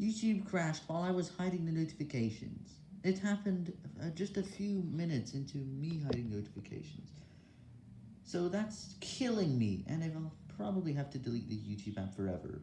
YouTube crashed while I was hiding the notifications. It happened uh, just a few minutes into me hiding notifications. So that's killing me, and I'll probably have to delete the YouTube app forever.